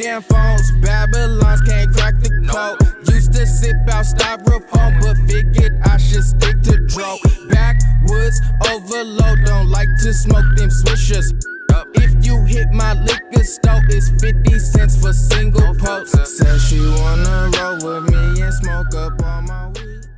Damn phones. Babylons can't crack the code. Used to sip out styrofoam, but figured I should stick to dro. Backwoods overload, don't like to smoke them swishers. If you hit my liquor store, it's 50 cents for single posts. Says she wanna roll with me and smoke up on my.